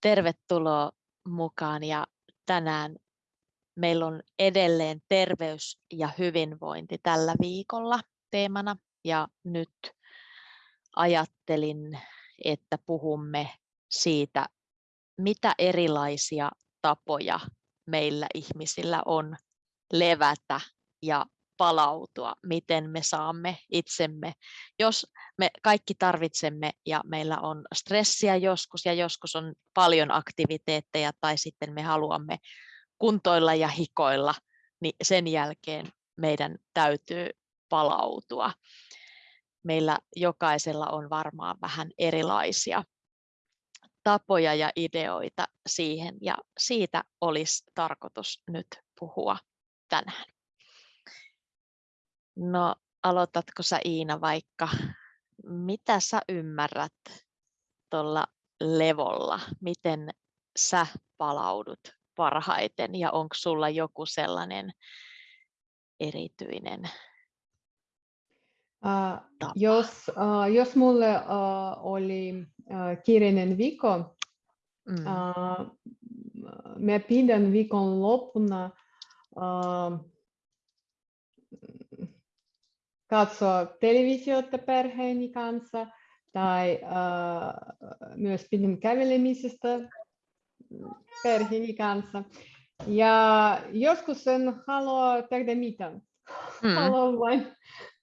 Tervetuloa mukaan ja tänään meillä on edelleen terveys ja hyvinvointi tällä viikolla teemana. Ja nyt ajattelin, että puhumme siitä, mitä erilaisia tapoja meillä ihmisillä on levätä ja palautua, miten me saamme itsemme, jos me kaikki tarvitsemme ja meillä on stressiä joskus ja joskus on paljon aktiviteetteja tai sitten me haluamme kuntoilla ja hikoilla, niin sen jälkeen meidän täytyy palautua. Meillä jokaisella on varmaan vähän erilaisia tapoja ja ideoita siihen ja siitä olisi tarkoitus nyt puhua tänään. No aloitatko sä Iina vaikka, mitä sä ymmärrät tuolla levolla, miten sä palaudut parhaiten ja onko sulla joku sellainen erityinen Uh, jos, uh, jos mulle uh, oli uh, kiireinen viikko, mm. uh, mä pidän viikon loppuna uh, katsoa televisiota perheeni kanssa tai uh, myös pidän kävelemisestä perheeni kanssa. Ja joskus en halua tehdä mitään. Mm. Haluan vain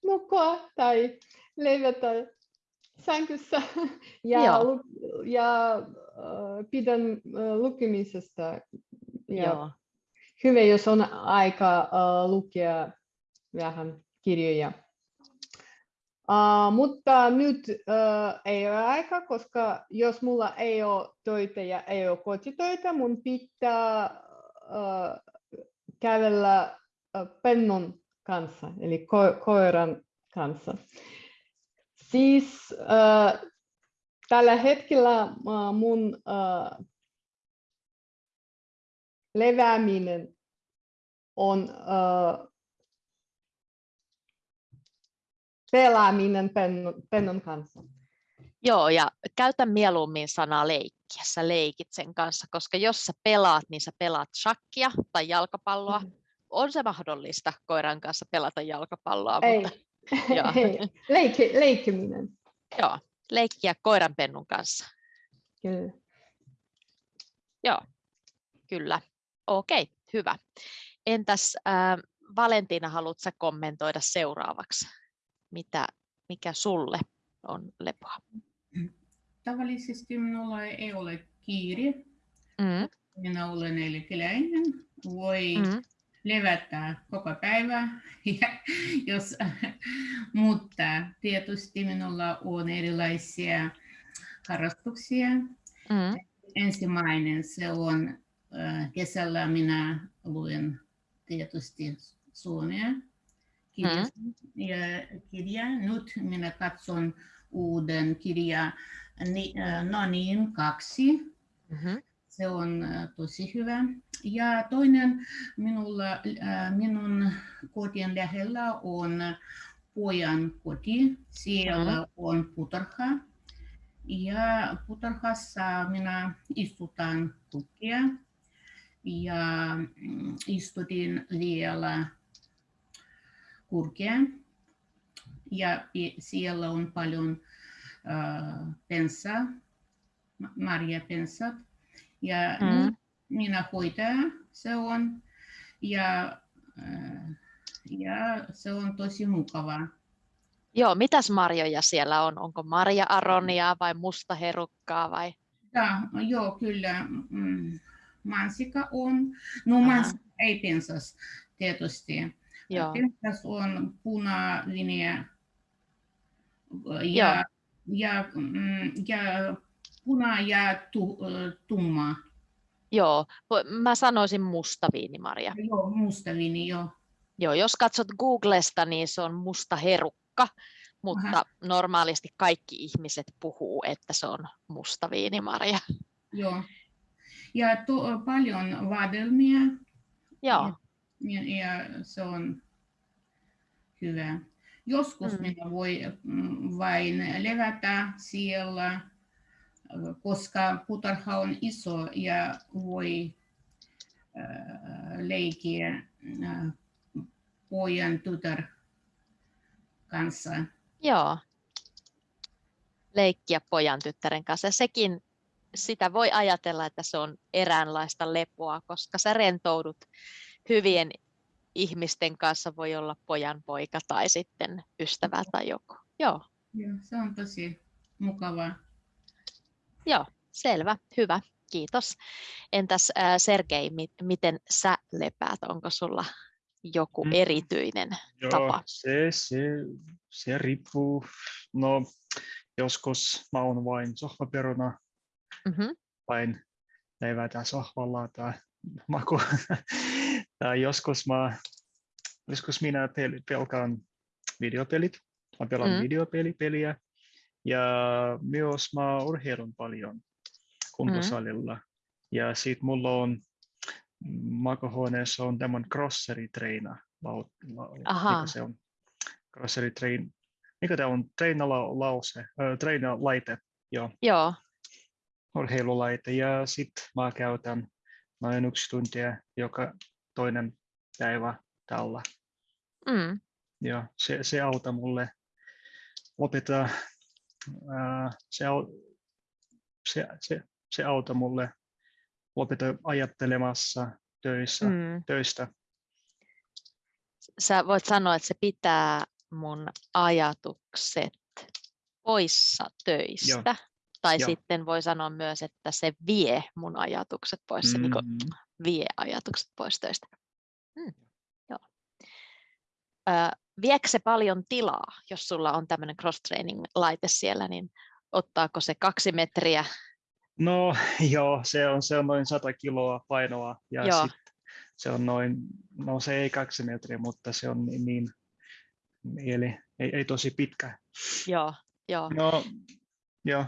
nukkua tai levätä sänkyssä ja, lu, ja uh, pidän uh, lukemisesta. Ja Joo. Hyvä, jos on aika uh, lukea vähän kirjoja. Uh, mutta nyt uh, ei ole aika, koska jos mulla ei ole töitä ja ei ole kotitöitä, mun pitää uh, kävellä uh, pennon kanssa, eli ko- koiran kanssa. Siis uh, tällä hetkellä uh, mun uh, levääminen on uh, pelaaminen pennon, pennon kanssa. Joo, ja käytä mieluummin sanaa leikkiä, sä leikit sen kanssa, koska jos sä pelaat, niin sä pelaat shakkia tai jalkapalloa. Mm. On se mahdollista koiran kanssa pelata jalkapalloa, ei. mutta... Joo. ei. Leikki, leikkiminen. Joo, leikkiä koiran pennun kanssa. Kyllä. Joo, kyllä. Okei, hyvä. Entäs äh, Valentina, haluatko kommentoida seuraavaksi? Mitä, mikä sulle on lepoa? Tavallisesti minulla ei ole kiire. Mm. Minä olen eläkeläinen. Voi mm. levätä koko päivä, jos, mutta tietysti minulla on erilaisia harrastuksia. Mm. Ensimmäinen se on kesällä minä luen tietysti suomea kirja, mm. Nyt minä katson uuden kirja No niin, kaksi. Mm-hmm. Se on tosi hyvä. Ja toinen minulla, minun kotien lähellä on pojan koti. Siellä mm-hmm. on putarha. Ja putarhassa minä istutan tukkia ja mm, istutin vielä kurkea ja siellä on paljon äh, pensaa, marjapensat. Ja mm. minä hoitaja se on ja, äh, ja se on tosi mukavaa. Joo, mitäs marjoja siellä on? Onko marja-aronia vai mustaherukkaa vai? Ja, joo, kyllä. Mm, mansika on. No mansika ei pensas tietysti. Joo. Tehdas on punainen ja, ja, ja, mm, ja puna ja tu, tumma. Joo, mä sanoisin mustaviini, Maria. Joo, mustaviini, joo. Joo, jos katsot Googlesta, niin se on musta herukka, mutta Aha. normaalisti kaikki ihmiset puhuu, että se on mustaviini, Maria. Joo. Ja to, paljon vadelmia. Joo. Ja, ja se on hyvä. Joskus mm. minä voi mm, vain levätä siellä koska puutarha on iso ja voi leikkiä pojan tytär kanssa. Joo. Leikkiä pojan tyttären kanssa. Sekin, sitä voi ajatella, että se on eräänlaista lepoa, koska sä rentoudut hyvien ihmisten kanssa, voi olla pojan poika tai sitten ystävä tai joku. Joo. Joo, se on tosi mukavaa. Joo, selvä, hyvä, kiitos. Entäs äh, Sergei, mi- miten sä lepäät? Onko sulla joku Mm. erityinen Joo, tapa? se, se, se riippuu. No, joskus mä oon vain sohvaperuna, Mm-hmm. vain levätä sohvalla tai maku. tai joskus, mä, joskus minä pel, pelkaan videopelit. Mä pelaan Mm. mm. videopeliä. Ja myös mä urheilun paljon kuntosalilla. Ja sit mulla on makuhuoneessa on tämän crosseri-treina. lau- lau- Aha. Mikä se on? Crosseri-trein. Mikä tämä on? Treinalause, äh, treinalaite, joo, Joo, urheilulaite. Ja sitten mä käytän noin yksi tuntia joka toinen päivä tällä. mm. Ja se, se auttaa mulle lopettaa, ää, se, se, se, se auttaa mulle lopettaa ajattelemassa töissä, Mm. töistä. Sä voit sanoa, että se pitää mun ajatukset poissa töistä. Tai Joo. sitten voi sanoa myös, että se vie mun ajatukset pois, se niin Mm, vie ajatukset pois töistä. Mm. Joo. Ö, viekö se paljon tilaa, jos sulla on tämmöinen cross-training-laite siellä, niin ottaako se kaksi metriä? No joo, se on, se on noin 100 kiloa painoa ja Joo. sit se on noin, no se ei kaksi metriä, mutta se on niin, niin eli ei, ei tosi pitkä. Joo, joo. No joo,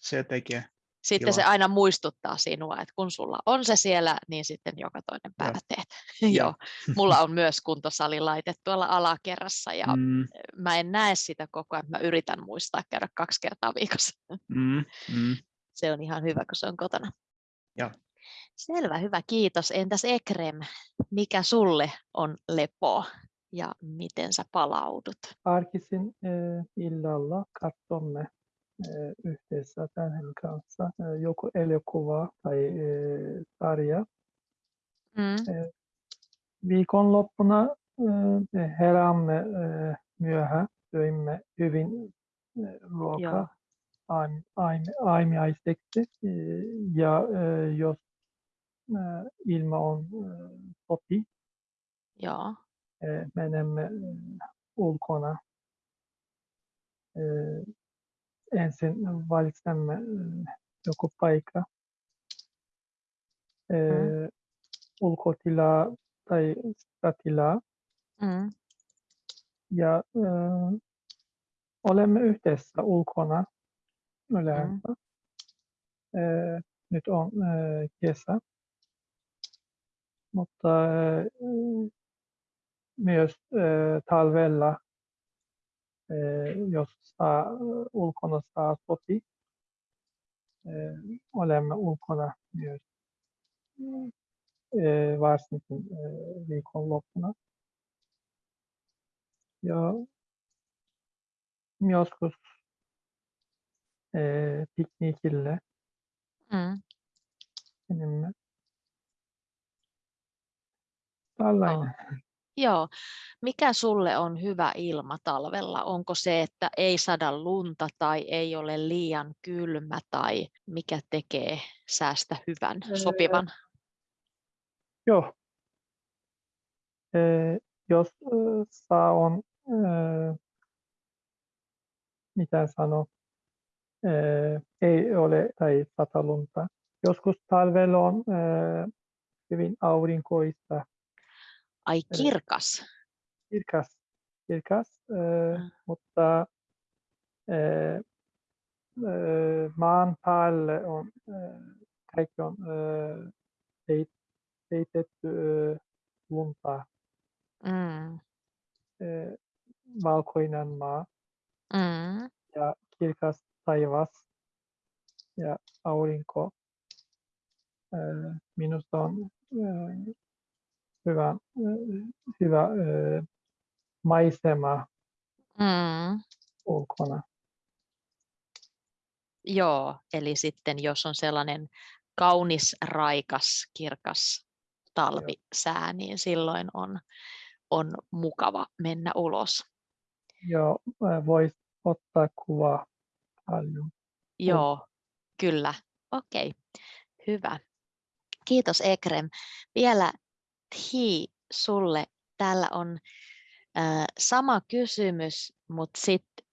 se tekee. Sitten se Joo. aina muistuttaa sinua, että kun sulla on se siellä, niin sitten joka toinen päivä teet. Joo. Mulla on myös kuntosalilaite tuolla alakerrassa ja Mm, mä en näe sitä koko ajan. Mä yritän muistaa käydä kaksi kertaa viikossa. mm, mm. Se on ihan hyvä, kun se on kotona. Joo. Selvä, hyvä, kiitos. Entäs Ekrem, mikä sulle on lepo ja miten sä palaudut? Arkisin e, illalla katsomme e, yhdessä perheen kanssa e, joku elokuva tai e, sarja. Mm, Viikonloppuna e, heräämme e, myöhään, syömme hyvin e, joo, ruokaa aim, aim, aamiaiseksi e, ja e, jos e, ilma on e, sopi, joo, e, ensin valitsemme e, joku paikka. E, ulkotilaa tai sisätilaa mm, ja e, olemme yhdessä ulkona yleensä. E, nyt on e, kesä, mutta e, myös e, talvella, e, jos saa, ulkona saa sopi, e, olemme ulkona myös e, varsinkin e, viikonloppuna. Ja joskus e, piknikille mm. menemme. Tällainen. Joo. Mikä sulle on hyvä ilma talvella? Onko se, että ei sada lunta tai ei ole liian kylmä tai mikä tekee säästä hyvän, Öö, sopivan? Joo. Eh, jos saa on, eh, mitä sano, eh, ei ole tai sata lunta. Joskus talvella on eh, hyvin aurinkoista, Ai kirkas. kirkas, kirkas eh, Mm. mutta eh, maan päälle on, eh, kaikki on peit- peitetty eh, lunta. Mm. eh, valkoinen maa Mm. ja kirkas taivas. ja aurinko. Minusta on hyvä, hyvä maisema Mm. ulkona. Joo, eli sitten jos on sellainen kaunis, raikas, kirkas talvisää, niin silloin on, on mukava mennä ulos. Joo, voisi ottaa kuvaa paljon. Joo, kyllä. Okei, hyvä. Kiitos Ekrem. Vielä Thi sulle. Täällä on äh, sama kysymys, mutta sitten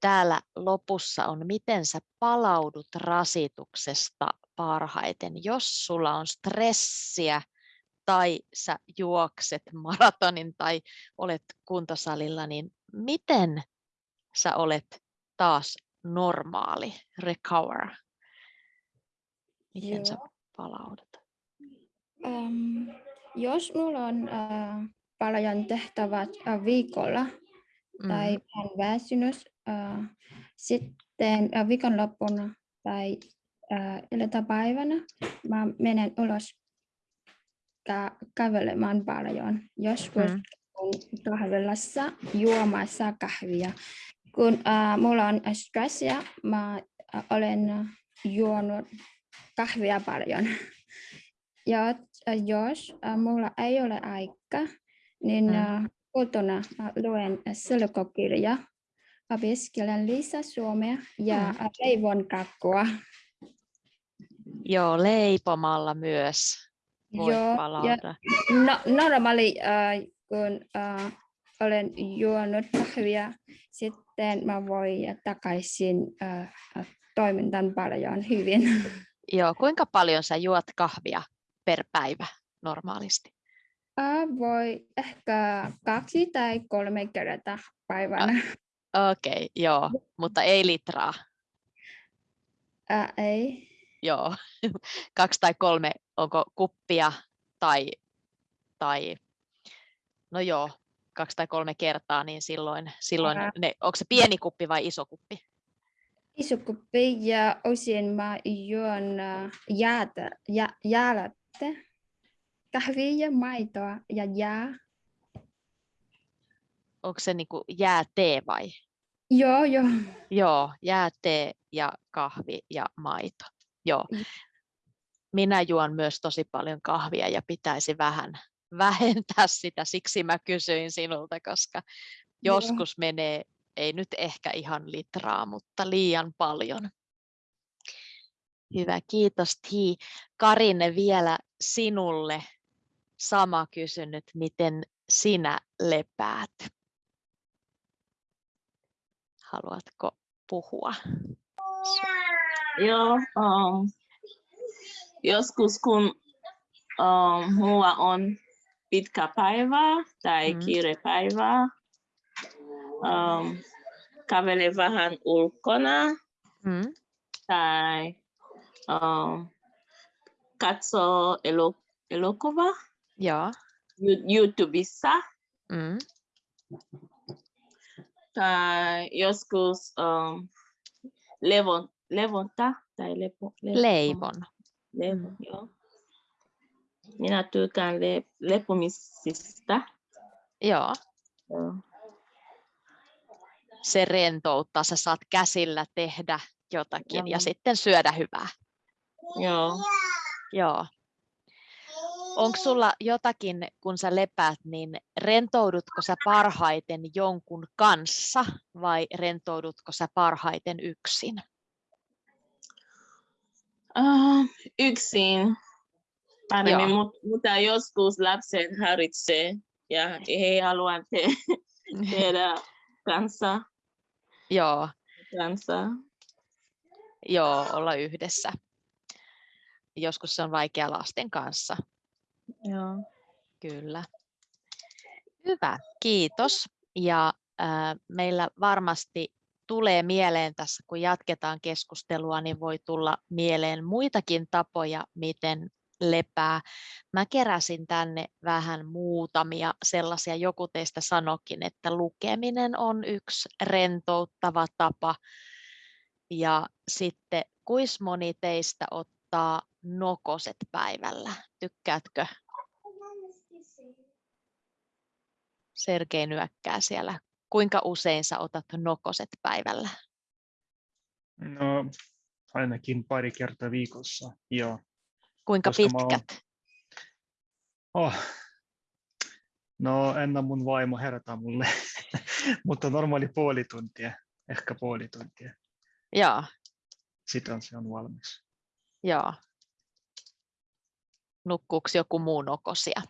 täällä lopussa on, miten sä palaudut rasituksesta parhaiten, jos sulla on stressiä tai sä juokset maratonin tai olet kuntosalilla, niin miten sä olet taas normaali, recover? Miten Joo. sä palaudut? Um, jos mulla on uh, paljon tehtävät uh, viikolla mm. tai on väsynyt, uh, sitten uh, viikonloppuna tai uh, iltapäivänä mä menen ulos kä- kävelemään paljon. Joskus mm. kahvilassa juomassa kahvia. Kun uh, mulla on stressiä, mä uh, olen juonut kahvia paljon. Ja jos uh, mulla ei ole aikaa, niin mm. kotona luen selkokirja, opiskelen lisää suomea ja mm. leivon kakkua. Joo, leipomalla myös voi Joo, palautua. no, normaali, uh, kun uh, olen juonut kahvia, sitten mä voin takaisin uh, toimintaan paljon hyvin. Joo, kuinka paljon sä juot kahvia per päivä normaalisti? Uh, voi ehkä kaksi tai kolme kertaa päivänä. Okei, okay, joo, mutta ei litraa. Uh, ei. Joo, kaksi tai kolme, onko kuppia tai, tai no joo, kaksi tai kolme kertaa, niin silloin, silloin ne, onko se pieni kuppi vai iso kuppi? Iso kuppi ja osin mä juon jäätä, jä, jäälättä, kahvia ja maitoa ja jää. Onko se niin jäätee vai? Joo, joo. Joo, jäätee ja kahvi ja maito. Joo. Mm. Minä juon myös tosi paljon kahvia ja pitäisi vähän vähentää sitä, siksi mä kysyin sinulta, koska joskus Joo. menee, ei nyt ehkä ihan litraa, mutta liian paljon. Hyvä, kiitos Ti. Karine vielä sinulle sama kysynyt, miten sinä lepäät? Haluatko puhua? Joo, um, joskus kun um, mulla on pitkä päivä tai mm. kiire päivä, um, kävele vähän ulkona mm. tai um, katso elo, elokuva Joo. YouTubessa. Mm. Tai joskus um, levon, levonta tai lepo, lepo. leivon. Leivon, mm. joo. Minä tykkään le, lepomisista. Joo. joo. Se rentouttaa, sä saat käsillä tehdä jotakin joo. ja sitten syödä hyvää. Joo. Joo. Onko sulla jotakin, kun sä lepäät, niin rentoudutko sä parhaiten jonkun kanssa vai rentoudutko sä parhaiten yksin? Uh, yksin paremmin, mutta, mutta joskus lapset haritsee ja he haluavat te- tehdä kanssa. Joo. kanssa. Joo, olla yhdessä. Joskus se on vaikea lasten kanssa. Joo. Kyllä. Hyvä, kiitos. Ja äh, meillä varmasti tulee mieleen tässä, kun jatketaan keskustelua, niin voi tulla mieleen muitakin tapoja, miten lepää. Mä keräsin tänne vähän muutamia sellaisia, joku teistä sanokin, että lukeminen on yksi rentouttava tapa. Ja sitten kuis moni teistä ottaa nokoset päivällä? Tykkäätkö? Sergei nyökkää siellä. Kuinka usein sä otat nokoset päivällä? No, ainakin pari kertaa viikossa, joo. Kuinka Koska mä oon- pitkät? Oh. No, ennen mun vaimo herätä mulle, mutta normaali puoli tuntia, ehkä puoli tuntia. Joo, Sitten se on valmis. joo. Nukkuuko joku muu nokosia?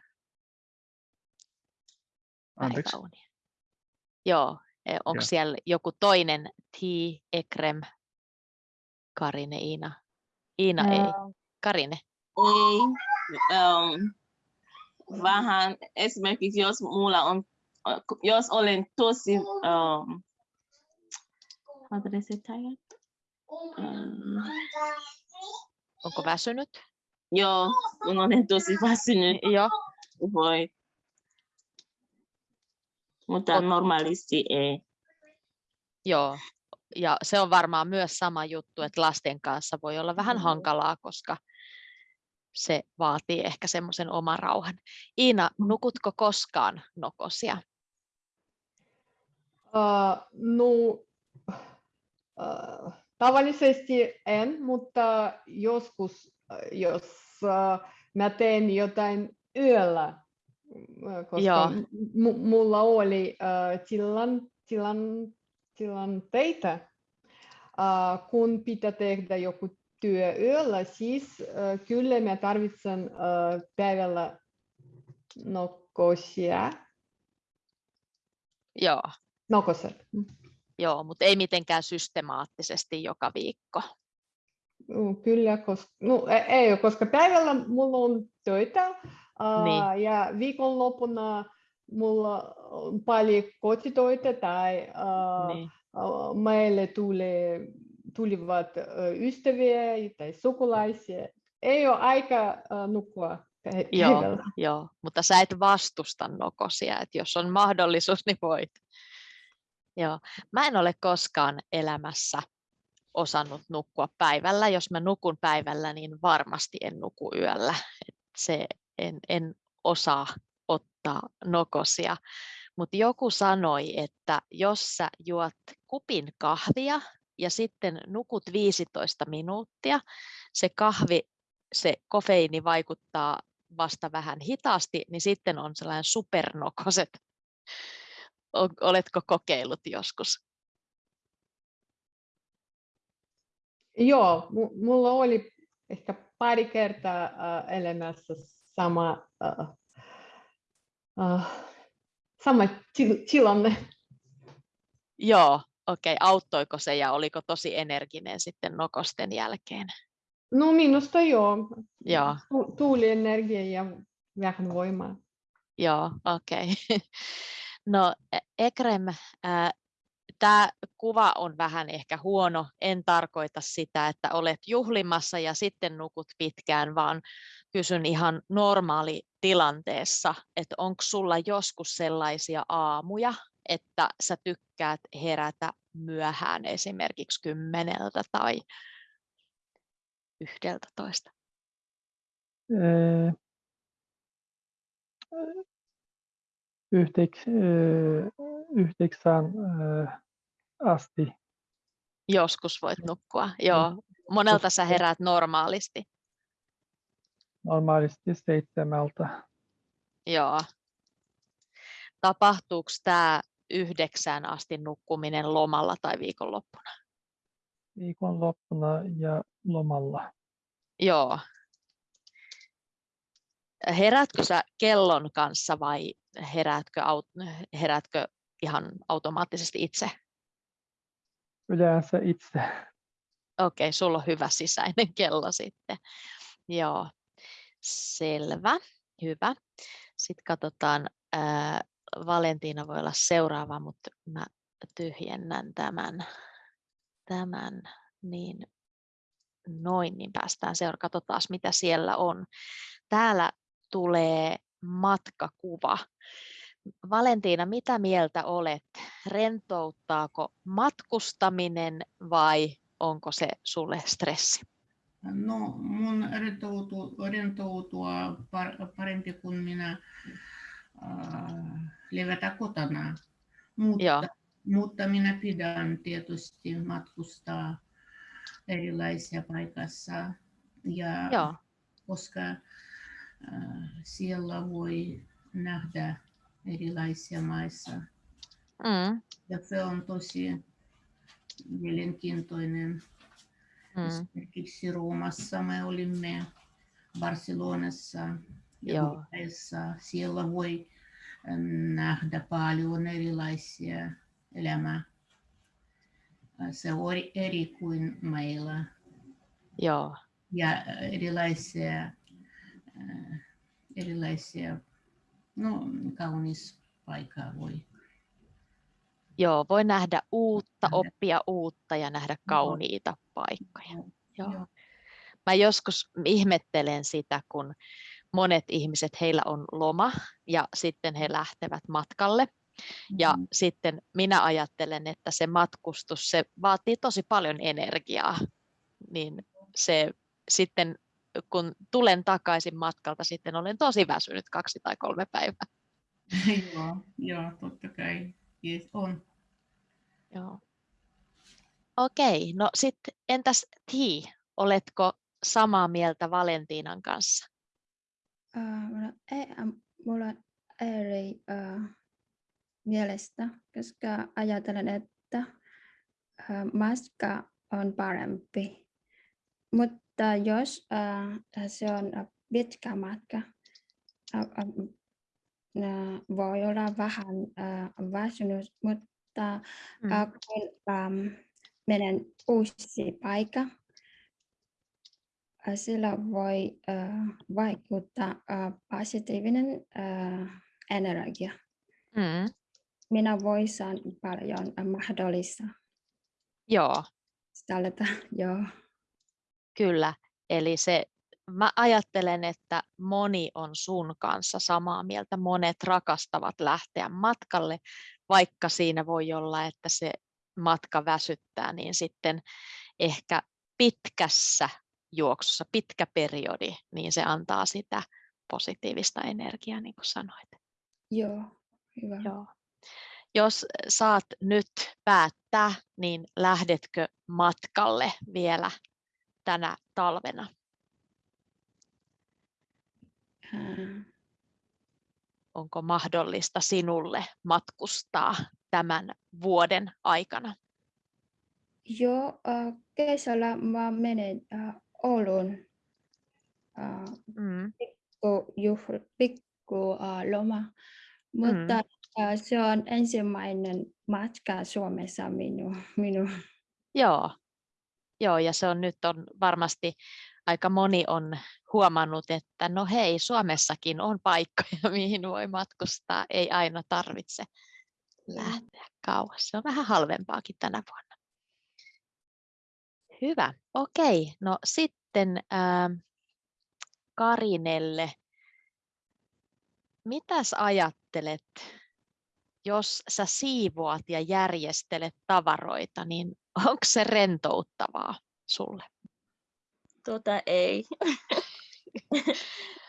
Anteeksi. Joo, onko Joo. siellä joku toinen T, Ekrem, Karine, Iina? Iina ei, Karine. Ei. Um, vähän esimerkiksi jos mulla on, jos olen tosi, um, how did I say tired? Um, Onko väsynyt? Joo, kun olen tosi väsynyt, Joo, voi. Mutta Ot- normaalisti ei. joo. Ja se on varmaan myös sama juttu, että lasten kanssa voi olla vähän Mm. hankalaa, koska se vaatii ehkä semmoisen oman rauhan. Iina, Mm. nukutko koskaan nokosia? Uh, no, uh, tavallisesti en, mutta joskus, jos mä teen jotain yöllä, uh, koska Joo. m- mulla oli uh, tilan, tilan, tilanteita, uh, kun pitää tehdä joku työ yöllä, siis uh, kyllä mä tarvitsen uh, päivällä nokosia, Joo, nokoset. joo mutta ei mitenkään systemaattisesti joka viikko. Mm, Kyllä, koska, no, e- ei koska päivällä mulla on töitä Niin. ja viikonloppuna mulla on paljon kotitöitä tai Niin. meille tulee, tulivat ystäviä tai sukulaisia. Ei ole aika nukkua Joo, päivällä. joo, mutta sä et vastusta nokosia, että jos on mahdollisuus, niin voit. Joo. Mä en ole koskaan elämässä osannut nukkua päivällä. Jos mä nukun päivällä, niin varmasti en nuku yöllä. Et se, en, en osaa ottaa nokosia. Mutta joku sanoi, että jos sä juot kupin kahvia ja sitten nukut 15 minuuttia, se kahvi, se kofeiini vaikuttaa vasta vähän hitaasti, niin sitten on sellainen supernokoset. Oletko kokeillut joskus? Joo, mu- mulla oli ehkä pari kertaa ää, elämässä sama, ää, ää, sama til- tilanne. Joo, okei. Auttoiko se ja oliko tosi energinen sitten nokosten jälkeen? No minusta joo. Joo, Tu- Tuuli energia ja vähän voimaa. joo, okei. No E- Ekrem, tämä kuva on vähän ehkä huono. En tarkoita sitä, että olet juhlimassa ja sitten nukut pitkään, vaan kysyn ihan normaali tilanteessa, että onko sulla joskus sellaisia aamuja, että sä tykkäät herätä myöhään esimerkiksi kymmeneltä tai yhdeltä toista. Eh, Yhteks, eh, yhdeksän eh, asti. Joskus voit nukkua, joo. Monelta sä heräät normaalisti, Normaalisti seitsemältä. joo. Tapahtuuko tämä yhdeksään asti nukkuminen lomalla tai viikonloppuna? Viikonloppuna ja lomalla. Joo. Heräätkö sä kellon kanssa vai heräätkö, aut- heräätkö ihan automaattisesti itse? Yleensä itse. Okei, sulla on hyvä sisäinen kello sitten. Joo, selvä, hyvä. Sitten katsotaan, ää, Valentiina voi olla seuraava, mutta mä tyhjennän tämän, tämän niin noin, niin päästään seuraavaan. Katsotaan, mitä siellä on. Täällä tulee matkakuva. Valentiina, mitä mieltä olet? Rentouttaako matkustaminen vai onko se sulle stressi? No, mun rentoutua, rentoutua parempi kuin minä äh, levätä kotona. Mutta, Joo. mutta minä pidän tietysti matkustaa erilaisia paikassa. Ja Joo, koska äh, siellä voi nähdä erilaisia maissa. mm, Ja se on tosi mielenkiintoinen. mm, Esimerkiksi Roomassa me olimme, Barcelonassa ja. Budapestissa. Siellä voi ähm, nähdä paljon erilaisia elämää. Äh, Se on eri- eri kuin meillä joo, ja äh, erilaisia, äh, erilaisia no, kaunis paikka voi. joo, voi nähdä uutta, oppia uutta ja nähdä kauniita paikkoja. Joo. Joo. Mä joskus ihmettelen sitä, kun monet ihmiset, heillä on loma ja sitten he lähtevät matkalle. Ja Mhm. sitten minä ajattelen, että se matkustus, se vaatii tosi paljon energiaa. Niin se sitten, kun tulen takaisin matkalta, sitten olen tosi väsynyt kaksi tai kolme päivää. joo, joo, totta kai. Yes, on. Joo. Okei, no sitten entäs Ti, oletko samaa mieltä Valentiinan kanssa? Äh, mulla, ei, ähm, mulla on eri äh, mielestä, koska ajattelen, että äh, matka on parempi. Mutta jos äh, se on äh, pitkä matka, äh, äh, äh, voi olla vähän äh, väsynyt, mutta Mm. äh, kun ähm, menen uusi paikka, äh, sillä voi äh, vaikuttaa äh, positiivinen äh, energia. Mm. Minä voisin paljon äh, mahdollista Joo, täältä, joo. Kyllä. Eli se, mä ajattelen, että moni on sun kanssa samaa mieltä. Monet rakastavat lähteä matkalle, vaikka siinä voi olla, että se matka väsyttää, niin sitten ehkä pitkässä juoksussa, pitkä periodi, niin se antaa sitä positiivista energiaa, niin kuin sanoit. Joo, hyvä. Joo. Jos saat nyt päättää, niin lähdetkö matkalle vielä tänä talvena? Äh, Onko mahdollista sinulle matkustaa tämän vuoden aikana? joo, äh, kesällä mä menen äh, Oulun äh, Mm. pikku, juhl, pikku loma, mutta äh, se on ensimmäinen matka Suomessa minun. minun. Joo. Joo, ja se on nyt on varmasti aika moni on huomannut, että no hei, Suomessakin on paikkoja, mihin voi matkustaa, ei aina tarvitse lähteä kauas. Se on vähän halvempaakin tänä vuonna. Hyvä, okei. No sitten ää, Karinelle, mitäs ajattelet, jos sä siivoat ja järjestelet tavaroita, niin onko se rentouttavaa sulle? Tota ei.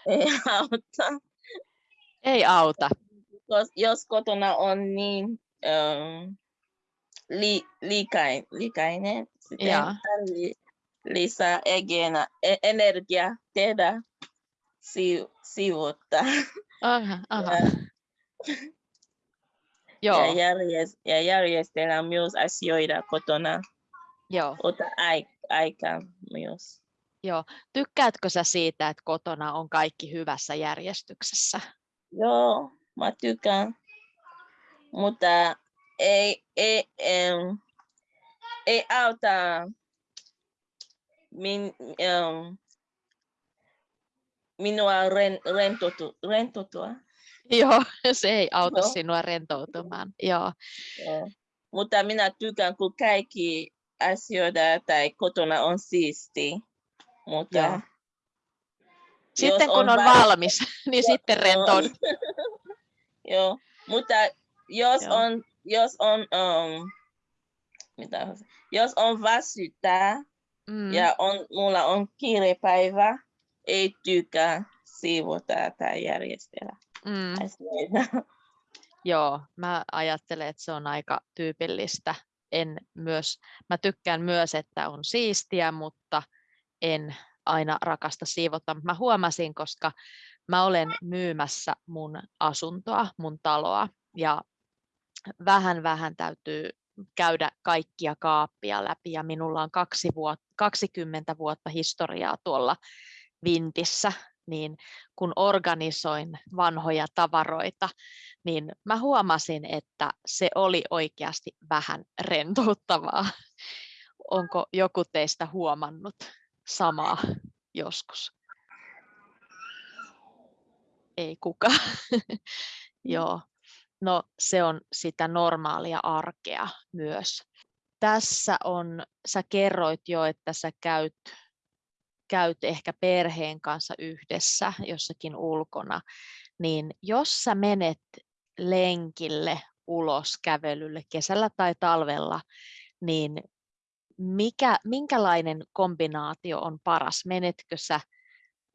ei auta. Ei auta. Jos, jos kotona on niin ähm, li, liikain, liikainen, tarvii lisää egenä, e- energiaa tehdä si, sivuutta Aha, aha. Joo, ja, järjest, ja järjestellä myös asioita kotona. joo. Ota ai, aikaa myös. Tykkäätkö sä siitä, että kotona on kaikki hyvässä järjestyksessä? Joo, mä tykkään. Mutta ei, ei, em, ei auta min, em, minua ren, rentoutu, rentoutua. Joo, se ei auta Joo. sinua rentoutumaan. Joo, Joo. Mutta minä tykkään, kun kaikki asioita tai kotona on siisti. Mutta Joo. Sitten kun on va- valmis, niin sitten Joo. rentoudut. Joo, mutta jos Joo. on, jos on, um, mitä, jos on väsyttää Mm. ja on, mulla on kiirepäivä, ei tykkää siivota tai järjestellä Mm. Joo, mä ajattelen, että se on aika tyypillistä. En myös, mä tykkään myös, että on siistiä, mutta en aina rakasta siivota. Mä huomasin, koska mä olen myymässä mun asuntoa, mun taloa ja vähän vähän täytyy käydä kaikkia kaappia läpi ja minulla on kaksi vuot, 20 vuotta historiaa tuolla Vintissä, niin kun organisoin vanhoja tavaroita, niin mä huomasin, että se oli oikeasti vähän rentouttavaa. Onko joku teistä huomannut samaa joskus? Ei kukaan. Joo. No se on sitä normaalia arkea myös. Tässä on, sä kerroit jo, että sä käyt, käyt ehkä perheen kanssa yhdessä jossakin ulkona, niin jos sä menet lenkille ulos kävelylle kesällä tai talvella, niin mikä, minkälainen kombinaatio on paras? Menetkö sä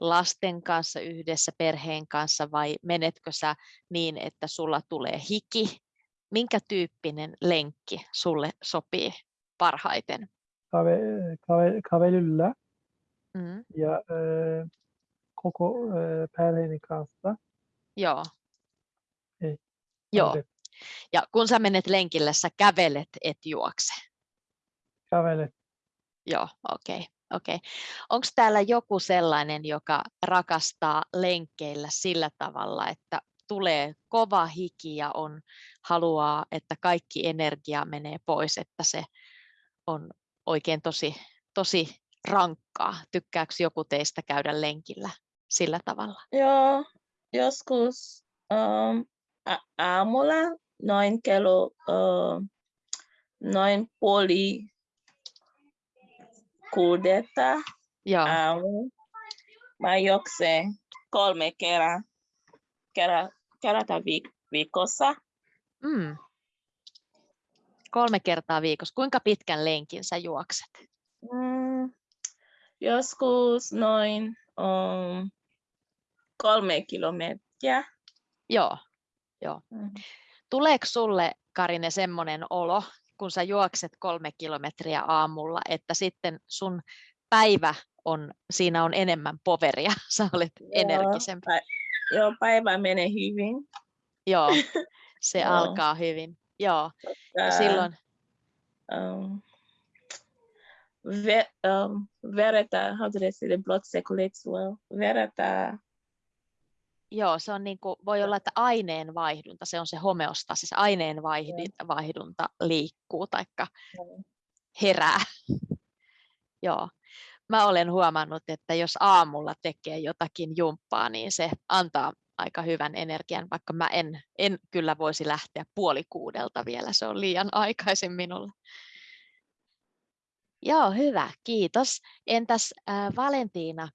lasten kanssa yhdessä perheen kanssa vai menetkö sä niin, että sulla tulee hiki? Minkä tyyppinen lenkki sulle sopii parhaiten? Kave, kave, kävelyllä Mm, ja e, koko e, perheeni kanssa. joo. Ei, Joo, ja kun sä menet lenkille, sä kävelet, et juokse. Kävelet. Joo, okei. Okay, okei. Onko täällä joku sellainen, joka rakastaa lenkkeillä sillä tavalla, että tulee kova hiki ja on, haluaa, että kaikki energia menee pois, että se on oikein tosi, tosi rankkaa. Tykkääkö joku teistä käydä lenkillä sillä tavalla? Joo, joskus um, a- aamulla noin kello uh, noin puoli kuudetta Joo, aamu. Mä juoksen kolme kerran, kerran, kerrata viik- viikossa. mm. kolme kertaa viikossa. Kuinka pitkän lenkin sä juokset? Mm, joskus noin um, kolme kilometriä. Joo, joo. Mm. Tuleeko sulle, Karine, semmoinen olo, kun sä juokset kolme kilometriä aamulla, että sitten sun päivä on, siinä on enemmän poveria, sä olet Joo, energisempi. pä- Joo, päivä menee hyvin. Joo, se Joo. alkaa hyvin. Joo, ja silloin, um, ve, um, vereta, how do they say the blood circulates well? Vereta, joo, se on niin kuin, voi olla, että aineen vaihdunta, se on se homeostasi, se aineen vaihdi- vaihdunta liikkuu taikka Joo. herää. Joo. Mä olen huomannut, että jos aamulla tekee jotakin jumppaa, niin se antaa aika hyvän energian, vaikka mä en, en kyllä voisi lähteä puoli kuudelta vielä, se on liian aikaisin minulle. Joo, hyvä, kiitos. Entäs äh, Valentiina,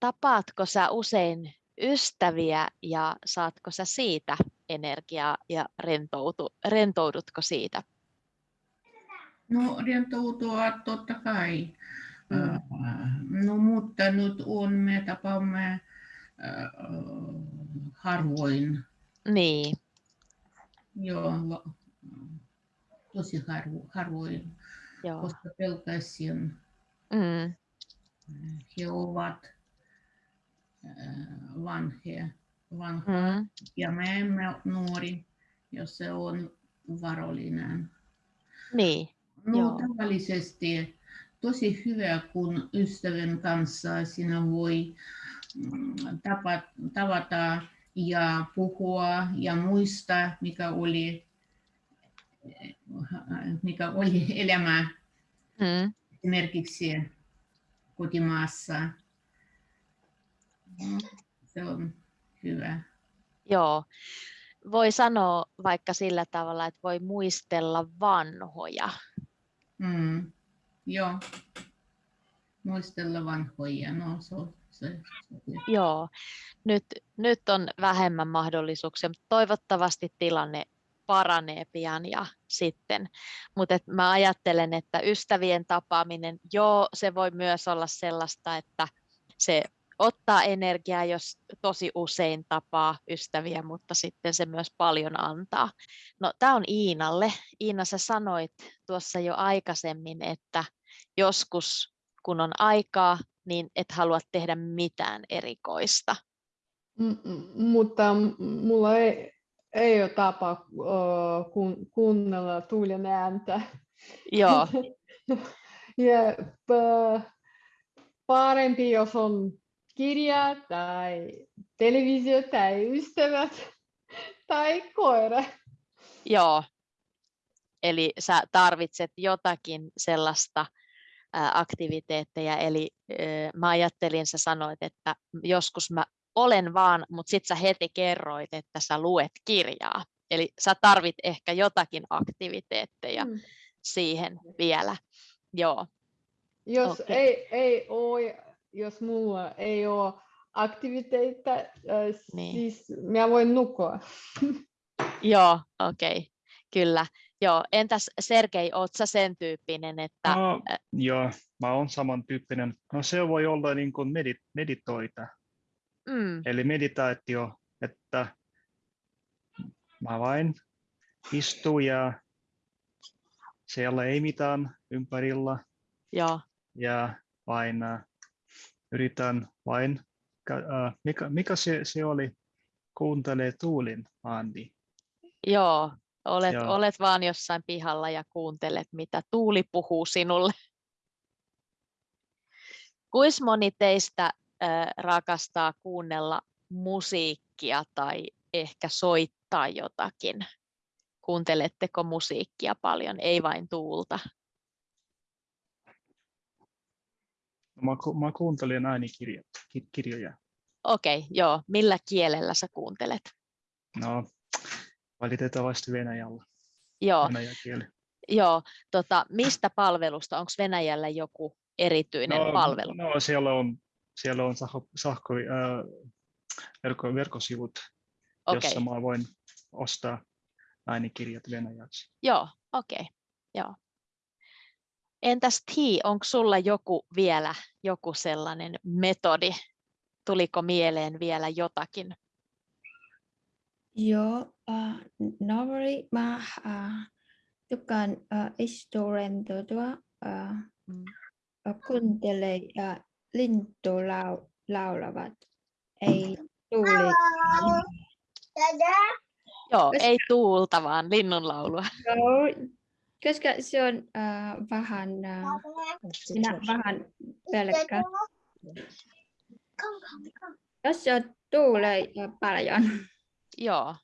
tapaatko sä usein ystäviä ja saatko sä siitä energiaa ja rentoutu, rentoudutko siitä? No rentoutua totta kai. Mm. No mutta nyt on, me tapaamme äh, harvoin. Niin, Joo, tosi harvo, harvoin. Koska pelkäsin Mm, he ovat äh, vanhia, vanha, mm, ja me emme nuori, jos se on varollinen. niin, No Joo. tavallisesti tosi hyvä, kun ystävän kanssa sinä voi mm, tapa, tavata ja puhua ja muistaa, mikä oli, mikä oli elämä mm, esimerkiksi kotimaassa. Se on hyvä. joo. Voi sanoa vaikka sillä tavalla, että voi muistella vanhoja. Mm. Joo. Muistella vanhoja. No, se, se, se, Joo, nyt, nyt on vähemmän mahdollisuuksia, mutta toivottavasti tilanne paranee pian ja sitten. Mutta mä ajattelen, että ystävien tapaaminen, joo, se voi myös olla sellaista, että se ottaa energiaa, jos tosi usein tapaa ystäviä, mutta sitten se myös paljon antaa. No, tämä on Iinalle. Iina, sä sanoit tuossa jo aikaisemmin, että joskus kun on aikaa, niin et halua tehdä mitään erikoista. mutta mulla ei, ei ole tapa kun, kuunnella tuulen ääntä. Joo. ja parempi, jos on kirja tai televisio tai ystävät tai koira. Joo. Eli sä tarvitset jotakin sellaista aktiviteetteja. Eli mä ajattelin, sä sanoit, että joskus mä olen vaan, mutta sitten sä heti kerroit, että sä luet kirjaa. Eli sä tarvit ehkä jotakin aktiviteetteja mm. siihen vielä. Joo. Jos okay. ei, ei ole, jos mulla ei ole aktiviteetteja, äh, niin. siis mä voin nukkua. Joo, okei, okay. kyllä. Joo, entäs Sergei, oot sä sen tyyppinen, että... No, joo, mä oon samantyyppinen. No se voi olla niin kuin medit, meditoita. Mm. Eli meditaatio, että mä vain istun ja siellä ei mitään ympärillä. Joo. Ja vain uh, yritän vain, uh, mikä, mikä se, se oli, kuuntelee tuulin Andi. Joo, olet, olet vaan jossain pihalla ja kuuntelet, mitä tuuli puhuu sinulle. Kuis moni teistä rakastaa kuunnella musiikkia tai ehkä soittaa jotakin? Kuunteletteko musiikkia paljon, ei vain tuulta? No, mä, ku, mä kuuntelen äänikirjoja. Okei, okay, joo. Millä kielellä sä kuuntelet? No, valitettavasti Venäjällä. Joo. Venäjäkieli. Joo, tota, mistä palvelusta? Onko Venäjällä joku erityinen no, palvelu? No, siellä on, siellä on sahko, sahko, äh, verkko, verkkosivut, okay. jossa mä voin ostaa äänikirjat venäjäksi. Joo, okei. Okay. Joo. Entäs Ti, onko sulla joku vielä joku sellainen metodi? Tuliko mieleen vielä jotakin? Joo, uh, normally mä uh, tykkään uh, instrumentoitua, uh, mm. kuuntelee uh, lintu lau, laulavat, ei tuuli. Joo, koska, ei tuulta, vaan linnun laulua. Joo, koska se on uh, vähän, uh, minä vähän pelkkä. Jos se tuulee paljon, Joo.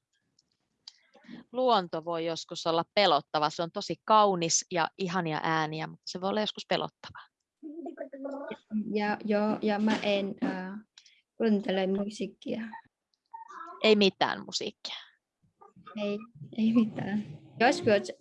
Luonto voi joskus olla pelottava. Se on tosi kaunis ja ihania ääniä, mutta se voi olla joskus pelottava. Ja, joo, ja mä en äh, kuuntele musiikkia. Ei mitään musiikkia. Ei, ei mitään. Joskus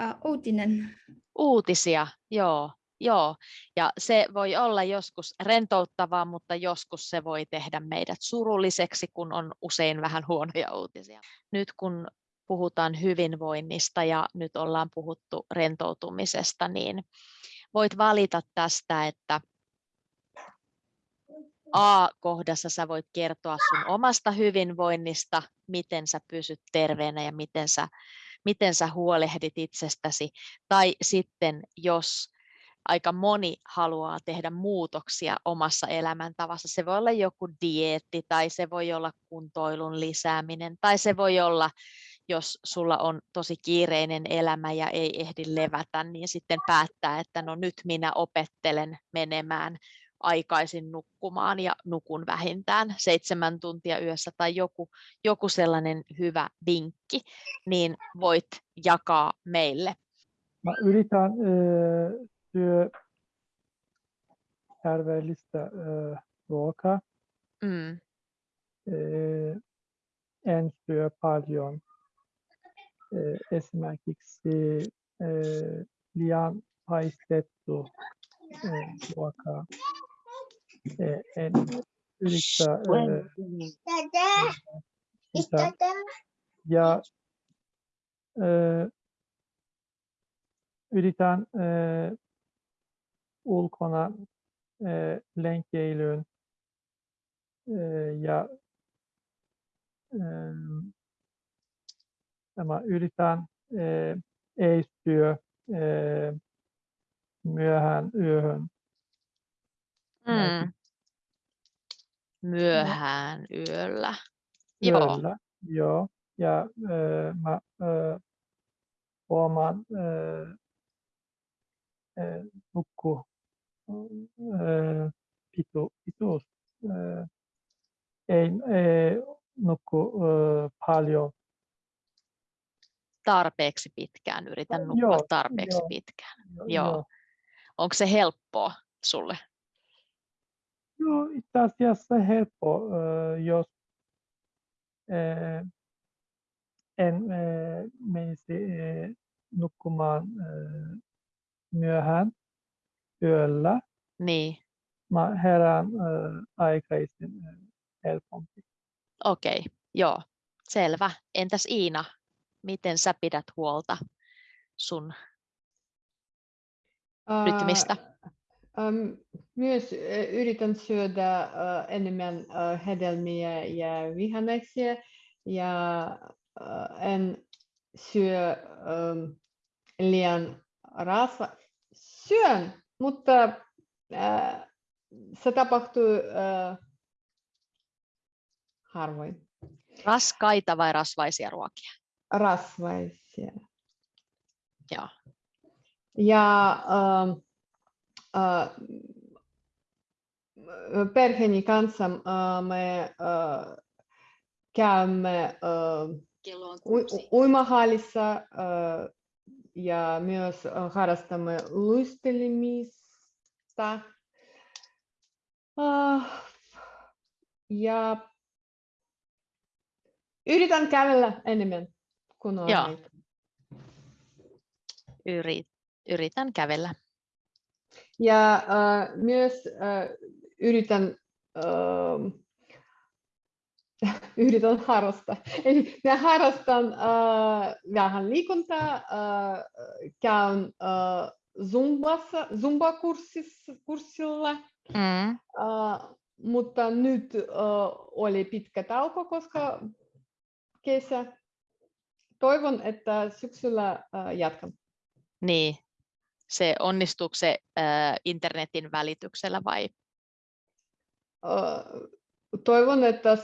äh, uutinen. Uutisia, joo. Joo, ja se voi olla joskus rentouttavaa, mutta joskus se voi tehdä meidät surulliseksi, kun on usein vähän huonoja uutisia. Nyt kun puhutaan hyvinvoinnista ja nyt ollaan puhuttu rentoutumisesta, niin voit valita tästä, että A-kohdassa sä voit kertoa sun omasta hyvinvoinnista, miten sä pysyt terveenä ja miten sä, miten sä huolehdit itsestäsi. Tai sitten jos aika moni haluaa tehdä muutoksia omassa elämäntavassa. Se voi olla joku dieetti tai se voi olla kuntoilun lisääminen tai se voi olla, jos sulla on tosi kiireinen elämä ja ei ehdi levätä, niin sitten päättää, että no nyt minä opettelen menemään aikaisin nukkumaan ja nukun vähintään seitsemän tuntia yössä tai joku, joku sellainen hyvä vinkki, niin voit jakaa meille. Mä yritän syö terveellistä äh, ruokaa. Mm. Äh, en syö paljon äh, esimerkiksi äh, liian paistettu äh, ruokaa. Äh, en yritä äh, sitä. Ja yritän ulkona lenkeilyyn ja tämä yritän ei syö myöhään yöhön. Mm. Myöhään yöllä. Yöllä, joo. joo. Ja äh, mä äh, huomaan nukku pitu, pituus. Ei, ei nukku äh, paljon tarpeeksi pitkään, yritän nukkua joo, tarpeeksi joo, pitkään. Joo. Joo. Onko se helppoa sulle? Joo, itse asiassa helppo, jos en menisi nukkumaan myöhään yöllä. Niin. Mä herään aikaisin helpompi. Okei, okay, joo, selvä. Entäs Iina, miten sä pidät huolta sun rytmistä? Myös yritän syödä enemmän hedelmiä ja vihanneksia ja en syö um, liian rasva. Syön, mutta se tapahtuu harvoin. Raskaita vai rasvaisia ruokia? Rasvaisia. Joo. Ja äh, äh, perheeni kanssa äh, me äh, käymme äh, u- uimahallissa äh, ja myös harrastamme luistelemista. Äh, ja yritän kävellä enemmän kun on Joo. aika. Yrit, yritän kävellä. Ja äh, myös äh, yritän, äh, yritän harrastaa. Eli mä harrastan äh, vähän liikuntaa, äh, käyn äh, Zumbassa, Zumba-kurssilla, Mm. äh, mutta nyt äh, oli pitkä tauko, koska kesä. Toivon, että syksyllä äh, jatkan. Niin. Se onnistuuko se äh, internetin välityksellä vai? Äh, toivon, että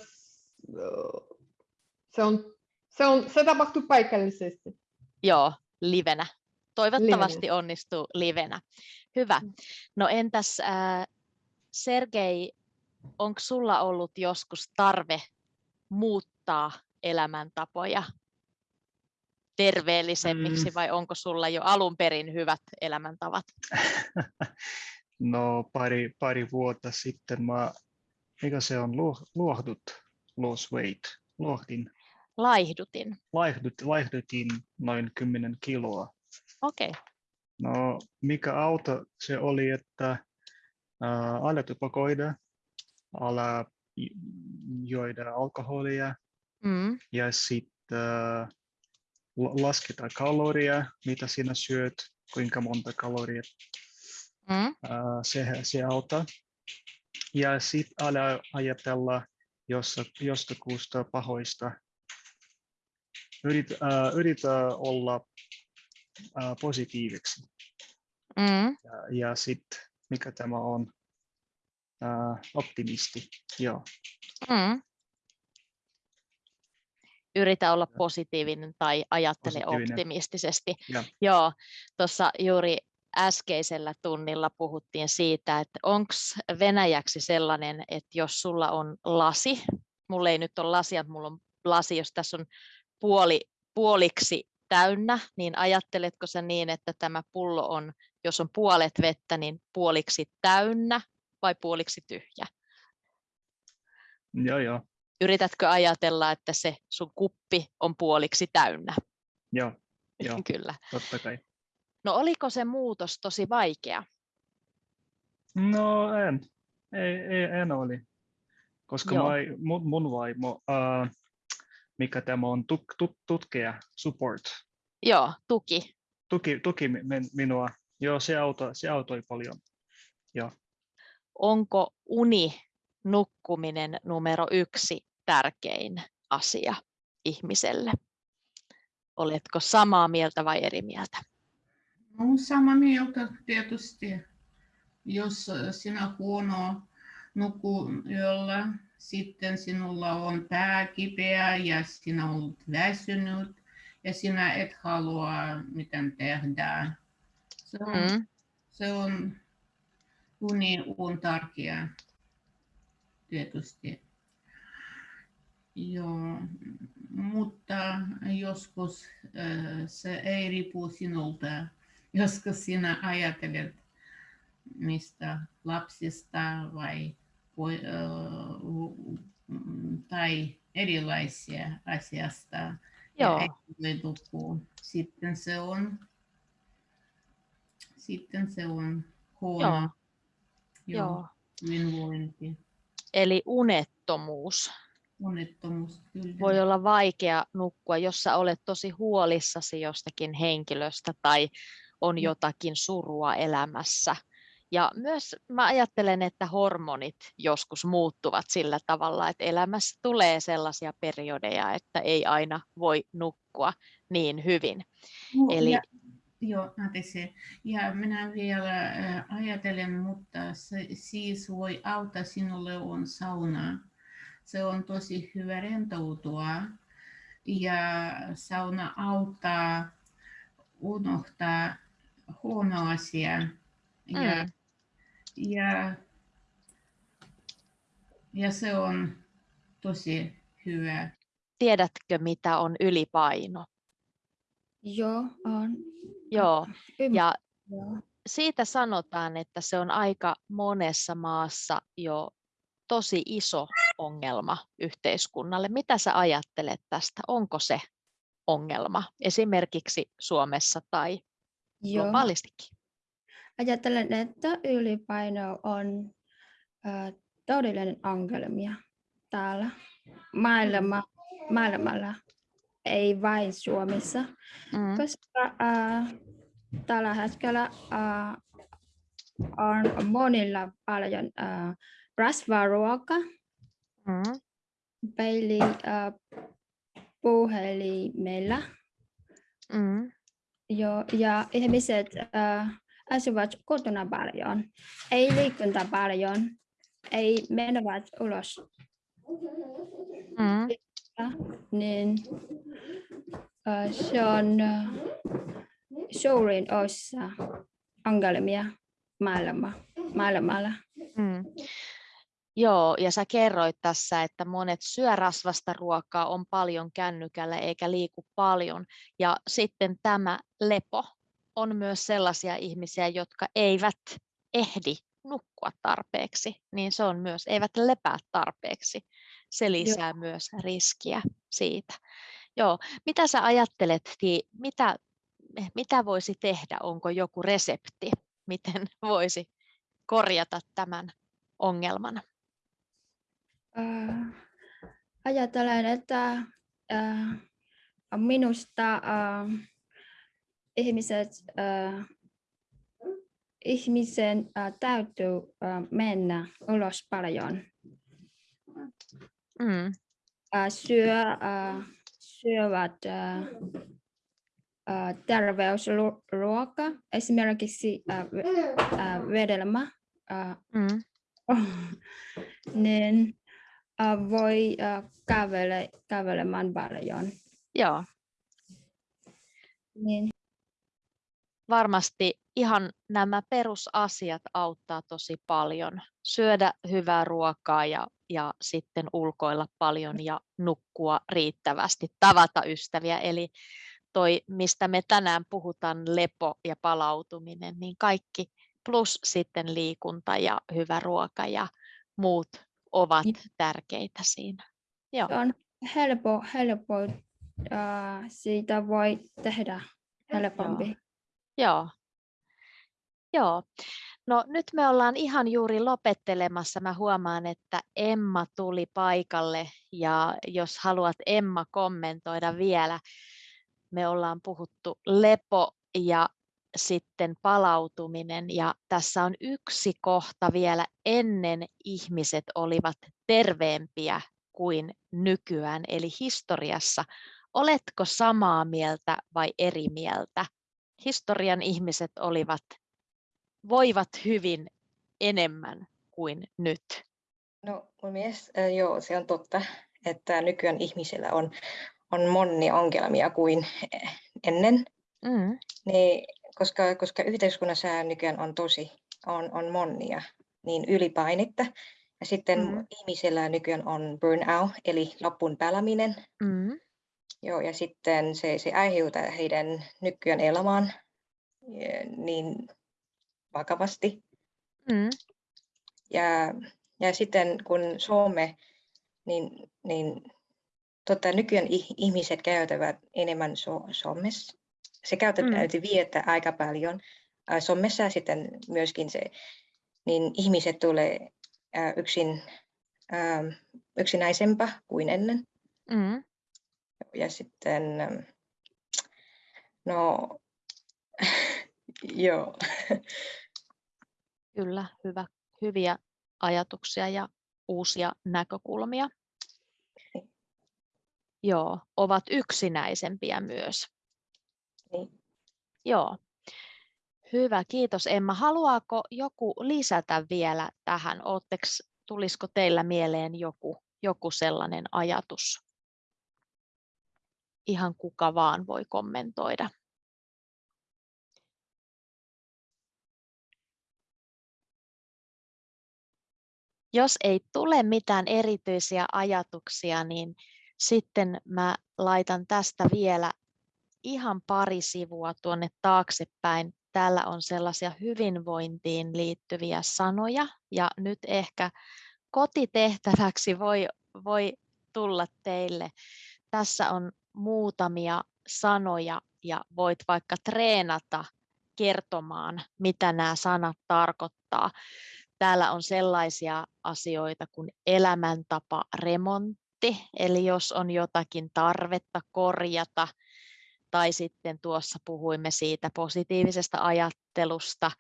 se, on, se, on, se tapahtuu paikallisesti. Joo, livenä. Toivottavasti onnistuu livenä. Hyvä. No entäs äh, Sergei, onko sulla ollut joskus tarve muuttaa elämäntapoja terveellisemmiksi Mm. vai onko sulla jo alun perin hyvät elämäntavat? No pari, pari vuotta sitten mä, mikä se on, luo- luohdut, lose weight, luohdin, Laihdutin. laihdut, laihdutin noin 10 kiloa. Okei. Okay. No mikä auto se oli, että ää, ala tupakoida, ala juoda alkoholia Mm. ja sitten lasketa kaloria, mitä sinä syöt, kuinka monta kaloria Mm. se, se auttaa. Ja sitten ala ajatella jostakusta pahoista. Yrit, ää, yritä olla ää, positiiviksi. Mm. Ja, ja sitten mikä tämä on? Ää, optimisti. Joo. Mm. Yritä olla positiivinen tai ajattele Positiivinen. optimistisesti. Ja. Joo, tuossa juuri äskeisellä tunnilla puhuttiin siitä, että onko venäjäksi sellainen, että jos sulla on lasi, mulla ei nyt ole lasia, mutta mulla on lasi, jos tässä on puoli, puoliksi täynnä, niin ajatteletko sä niin, että tämä pullo on, jos on puolet vettä, niin puoliksi täynnä vai puoliksi tyhjä? Joo, joo. Yritätkö ajatella, että se sun kuppi on puoliksi täynnä? Joo, joo, Kyllä. totta kai. No oliko se muutos tosi vaikea? No en, ei, ei en oli. Koska Joo. mä, mun, mun vaimo, uh, mikä tämä on, tuk, tut, tutkija, support, Joo, tuki. Tuki, tuki minua. Joo, se, auto, se autoi paljon. Joo. Onko uni, nukkuminen numero yksi tärkein asia ihmiselle? Oletko samaa mieltä vai eri mieltä? No, samaa mieltä tietysti. Jos sinä huono nuku yöllä, sitten sinulla on pää kipeä ja sinä olet väsynyt ja sinä et halua mitään tehdä. Se on, mm. se on uni on tärkeä tietysti. Joo, mutta joskus se ei riipu sinulta. Joskus sinä ajattelet mistä lapsista vai tai erilaisia asiasta. Joo. Sitten se on, sitten se on huono Joo. hyvinvointi. Eli unettomuus. Unettomuus, kyllä. Voi olla vaikea nukkua, jos sä olet tosi huolissasi jostakin henkilöstä tai on jotakin surua elämässä ja myös mä ajattelen, että hormonit joskus muuttuvat sillä tavalla, että elämässä tulee sellaisia periodeja, että ei aina voi nukkua niin hyvin. No, Eli... ja, joo, anteeksi. Ja minä vielä ajattelen, mutta se siis voi auttaa sinulle on sauna. Se on tosi hyvä rentoutua ja sauna auttaa unohtaa huono asia. Ja mm ja, ja se on tosi hyvä. Tiedätkö, mitä on ylipaino? Joo, on. Joo, ja siitä sanotaan, että se on aika monessa maassa jo tosi iso ongelma yhteiskunnalle. Mitä sä ajattelet tästä? Onko se ongelma esimerkiksi Suomessa tai Joo. globaalistikin? Ajattelen, että ylipaino on äh, todellinen ongelmia täällä maailma, maailmalla, ei vain Suomessa, mm. koska äh, tällä hetkellä äh, on monilla paljon äh, rasvaruoka, mm. peili äh, puhelimella. Mm. Jo, ja ihmiset äh, asuvat kotona paljon, ei liikunta paljon, ei menevät ulos. Mm. Niin se on suurin osa ongelmia maailma, maailmalla. Mm. Joo, ja sä kerroit tässä, että monet syö rasvasta ruokaa, on paljon kännykällä eikä liiku paljon. Ja sitten tämä lepo, on myös sellaisia ihmisiä, jotka eivät ehdi nukkua tarpeeksi, niin se on myös, eivät lepää tarpeeksi. Se lisää Joo. myös riskiä siitä. Joo. Mitä sä ajattelet, mitä, mitä voisi tehdä? Onko joku resepti, miten voisi korjata tämän ongelman? Äh, ajattelen, että äh, minusta äh, ihmiset, äh, ihmisen äh, täytyy äh, mennä ulos paljon. Mm. Äh, syö, äh, syövät äh, äh, terveysruoka, esimerkiksi äh, äh, vedelmä, äh, mm. niin äh, voi äh, kävele, kävelemään paljon. Joo. Niin varmasti ihan nämä perusasiat auttaa tosi paljon. Syödä hyvää ruokaa ja, ja sitten ulkoilla paljon ja nukkua riittävästi, tavata ystäviä. Eli toi, mistä me tänään puhutaan, lepo ja palautuminen, niin kaikki plus sitten liikunta ja hyvä ruoka ja muut ovat tärkeitä siinä. Joo. Se on helppo, helppo. Uh, siitä voi tehdä helpompi. Joo. Joo. Joo. No nyt me ollaan ihan juuri lopettelemassa. Mä huomaan, että Emma tuli paikalle ja jos haluat Emma kommentoida vielä me ollaan puhuttu lepo ja sitten palautuminen ja tässä on yksi kohta vielä ennen ihmiset olivat terveempiä kuin nykyään, eli historiassa. Oletko samaa mieltä vai eri mieltä? Historian ihmiset olivat, voivat hyvin enemmän kuin nyt. No mun mielestä joo, se on totta, että nykyään ihmisillä on, on monia ongelmia kuin ennen. Mm. Niin, koska, koska yhteiskunnassa nykyään on tosi, on, on monia, niin ylipainetta. Ja sitten mm. ihmisillä nykyään on burnout, eli loppuun peläminen. Mm. Joo, ja sitten se, se aiheuttaa heidän nykyään elämään niin vakavasti. Mm. Ja, ja sitten kun Suome, niin, niin tota, nykyään ihmiset käyttävät enemmän so, somessa. Se käytetään mm. viettää aika paljon somessa sitten myöskin se, niin ihmiset tulee äh, yksin, äh, yksinäisempää kuin ennen. Mm. Ja sitten, no, joo. Kyllä, hyvä, hyviä ajatuksia ja uusia näkökulmia. Joo, ovat yksinäisempiä myös. Niin. Joo. Hyvä, kiitos Emma. Haluaako joku lisätä vielä tähän? Ootteks, tulisiko teillä mieleen joku, joku sellainen ajatus? Ihan kuka vaan voi kommentoida. Jos ei tule mitään erityisiä ajatuksia, niin sitten mä laitan tästä vielä ihan pari sivua tuonne taaksepäin. Täällä on sellaisia hyvinvointiin liittyviä sanoja ja nyt ehkä kotitehtäväksi voi, voi tulla teille. Tässä on muutamia sanoja ja voit vaikka treenata kertomaan, mitä nämä sanat tarkoittaa. Täällä on sellaisia asioita kuin elämäntapa remontti, eli jos on jotakin tarvetta korjata, tai sitten tuossa puhuimme siitä positiivisesta ajattelusta,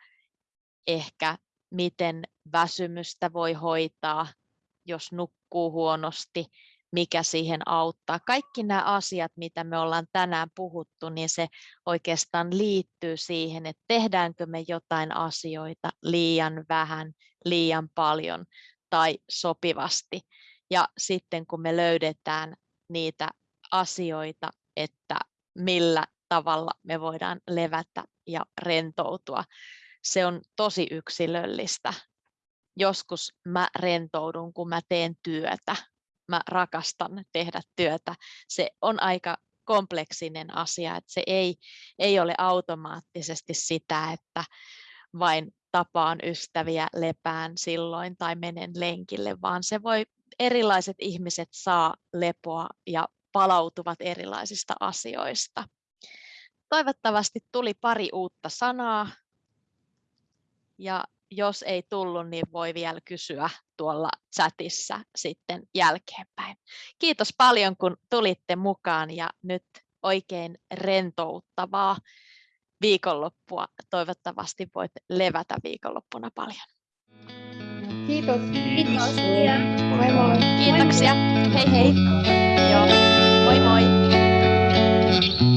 ehkä miten väsymystä voi hoitaa, jos nukkuu huonosti, mikä siihen auttaa. Kaikki nämä asiat, mitä me ollaan tänään puhuttu, niin se oikeastaan liittyy siihen, että tehdäänkö me jotain asioita liian vähän, liian paljon tai sopivasti. Ja sitten kun me löydetään niitä asioita, että millä tavalla me voidaan levätä ja rentoutua, se on tosi yksilöllistä. Joskus mä rentoudun, kun mä teen työtä. Mä rakastan tehdä työtä. Se on aika kompleksinen asia, että se ei, ei ole automaattisesti sitä, että vain tapaan ystäviä lepään silloin tai menen lenkille, vaan se voi, erilaiset ihmiset saa lepoa ja palautuvat erilaisista asioista. Toivottavasti tuli pari uutta sanaa ja jos ei tullut, niin voi vielä kysyä tuolla chatissa sitten jälkeenpäin. Kiitos paljon, kun tulitte mukaan ja nyt oikein rentouttavaa viikonloppua. Toivottavasti voit levätä viikonloppuna paljon. Kiitos. Kiitos. Moi moi. Kiitoksia. Hei hei. Joo. Moi moi.